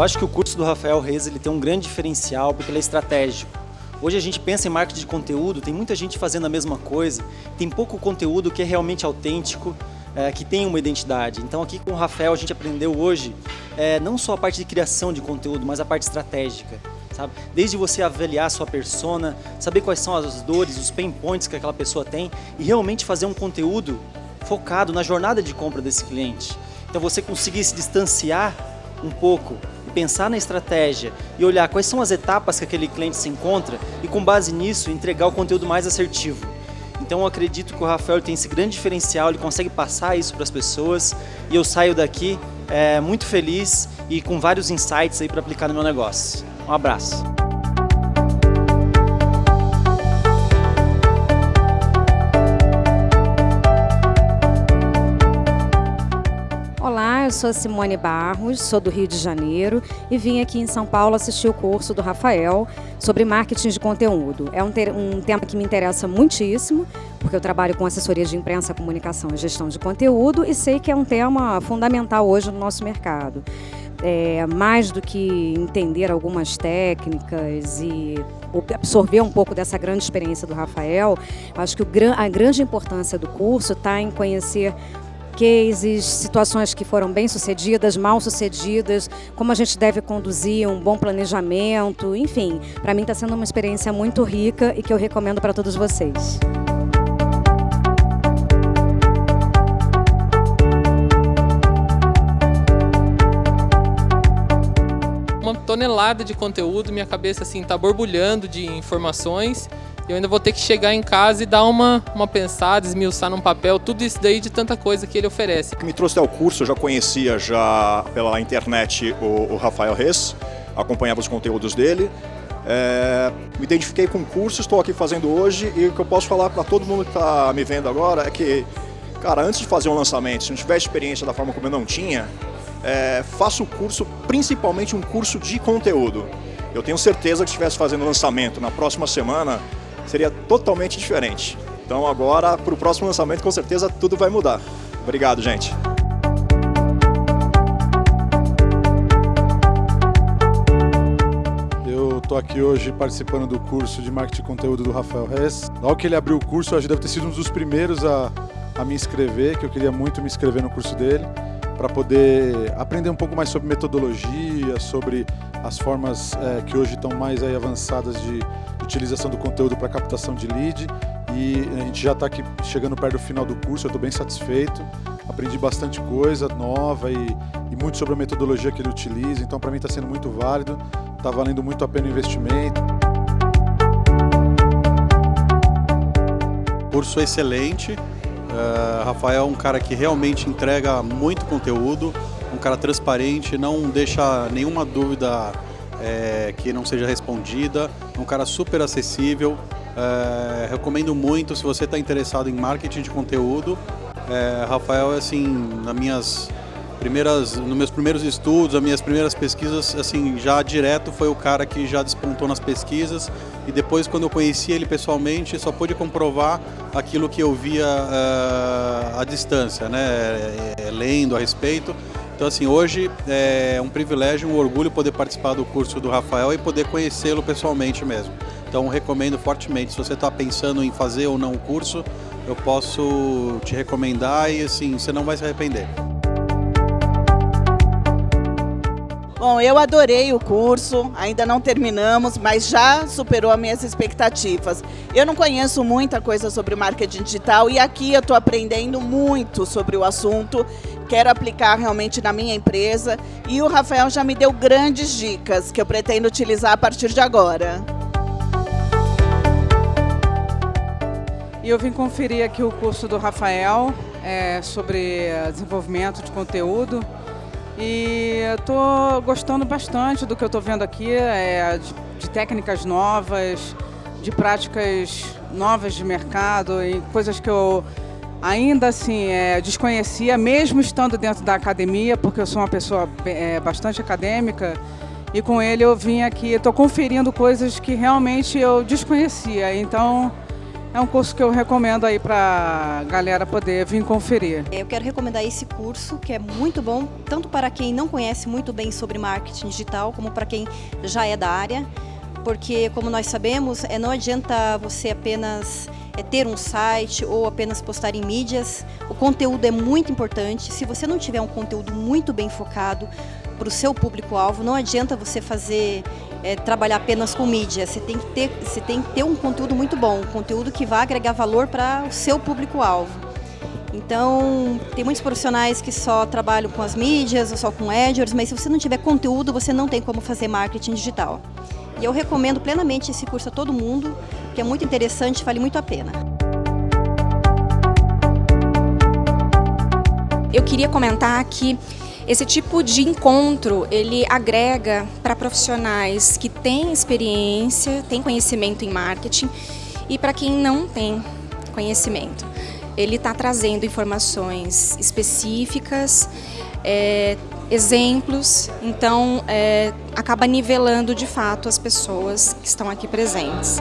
Eu acho que o curso do Rafael Reis ele tem um grande diferencial porque ele é estratégico. Hoje a gente pensa em marketing de conteúdo, tem muita gente fazendo a mesma coisa, tem pouco conteúdo que é realmente autêntico, é, que tem uma identidade. Então aqui com o Rafael a gente aprendeu hoje é, não só a parte de criação de conteúdo, mas a parte estratégica. Sabe? Desde você avaliar a sua persona, saber quais são as dores, os pain points que aquela pessoa tem e realmente fazer um conteúdo focado na jornada de compra desse cliente. Então você conseguir se distanciar um pouco pensar na estratégia e olhar quais são as etapas que aquele cliente se encontra e com base nisso entregar o conteúdo mais assertivo. Então eu acredito que o Rafael tem esse grande diferencial, ele consegue passar isso para as pessoas e eu saio daqui é, muito feliz e com vários insights aí para aplicar no meu negócio. Um abraço. Eu sou Simone Barros, sou do Rio de Janeiro e vim aqui em São Paulo assistir o curso do Rafael sobre marketing de conteúdo. É um, um tema que me interessa muitíssimo, porque eu trabalho com assessoria de imprensa, comunicação e gestão de conteúdo e sei que é um tema fundamental hoje no nosso mercado. É, mais do que entender algumas técnicas e absorver um pouco dessa grande experiência do Rafael, acho que o, a grande importância do curso está em conhecer cases, situações que foram bem sucedidas, mal sucedidas, como a gente deve conduzir um bom planejamento, enfim, para mim está sendo uma experiência muito rica e que eu recomendo para todos vocês. Uma tonelada de conteúdo, minha cabeça assim está borbulhando de informações eu ainda vou ter que chegar em casa e dar uma, uma pensada, esmiuçar num papel, tudo isso daí de tanta coisa que ele oferece. O que me trouxe até o curso, eu já conhecia já pela internet o, o Rafael Reis, acompanhava os conteúdos dele, é, me identifiquei com o curso, estou aqui fazendo hoje e o que eu posso falar para todo mundo que está me vendo agora é que, cara, antes de fazer um lançamento, se não tiver experiência da forma como eu não tinha, é, faça o curso, principalmente um curso de conteúdo. Eu tenho certeza que se estivesse fazendo lançamento na próxima semana, seria totalmente diferente. Então agora, para o próximo lançamento, com certeza tudo vai mudar. Obrigado, gente. Eu estou aqui hoje participando do curso de Marketing de Conteúdo do Rafael Hess. Logo que ele abriu o curso, eu deve ter sido um dos primeiros a, a me inscrever, que eu queria muito me inscrever no curso dele, para poder aprender um pouco mais sobre metodologia, sobre as formas é, que hoje estão mais aí avançadas de utilização do conteúdo para captação de lead. E a gente já está aqui chegando perto do final do curso, eu estou bem satisfeito, aprendi bastante coisa nova e, e, muito sobre a metodologia que ele utiliza, então para mim está sendo muito válido, está valendo muito a pena o investimento. Curso excelente, uh, Rafael é um cara que realmente entrega muito conteúdo, um cara transparente, não deixa nenhuma dúvida é, que não seja respondida, um cara super acessível, é, recomendo muito se você está interessado em marketing de conteúdo, é, Rafael, assim, nas minhas primeiras, nos meus primeiros estudos, as minhas primeiras pesquisas, assim, já direto foi o cara que já despontou nas pesquisas e depois quando eu conheci ele pessoalmente só pude comprovar aquilo que eu via uh, à distância, né, é, lendo a respeito. Então, assim, hoje é um privilégio, um orgulho poder participar do curso do Rafael e poder conhecê-lo pessoalmente mesmo. Então, recomendo fortemente. Se você está pensando em fazer ou não o curso, eu posso te recomendar e, assim, você não vai se arrepender. Bom, eu adorei o curso, ainda não terminamos, mas já superou as minhas expectativas. Eu não conheço muita coisa sobre marketing digital e aqui eu estou aprendendo muito sobre o assunto quero aplicar realmente na minha empresa e o Rafael já me deu grandes dicas que eu pretendo utilizar a partir de agora. E eu vim conferir aqui o curso do Rafael é, sobre desenvolvimento de conteúdo e estou gostando bastante do que eu estou vendo aqui, é, de, de técnicas novas, de práticas novas de mercado e coisas que eu ainda assim é, desconhecia, mesmo estando dentro da academia, porque eu sou uma pessoa é, bastante acadêmica, e com ele eu vim aqui, estou conferindo coisas que realmente eu desconhecia. Então, é um curso que eu recomendo aí para galera poder vir conferir. Eu quero recomendar esse curso, que é muito bom, tanto para quem não conhece muito bem sobre marketing digital, como para quem já é da área, porque, como nós sabemos, é, não adianta você apenas é, ter um site ou apenas postar em mídias, o conteúdo é muito importante. Se você não tiver um conteúdo muito bem focado para o seu público-alvo, não adianta você fazer é, trabalhar apenas com mídia, você tem, que ter, você tem que ter um conteúdo muito bom, um conteúdo que vai agregar valor para o seu público-alvo. Então, tem muitos profissionais que só trabalham com as mídias ou só com AdWords, mas se você não tiver conteúdo, você não tem como fazer marketing digital. E eu recomendo plenamente esse curso a todo mundo, que é muito interessante e vale muito a pena. Eu queria comentar que esse tipo de encontro, ele agrega para profissionais que têm experiência, têm conhecimento em marketing e para quem não tem conhecimento. Ele está trazendo informações específicas, é, exemplos, então é, acaba nivelando de fato as pessoas que estão aqui presentes.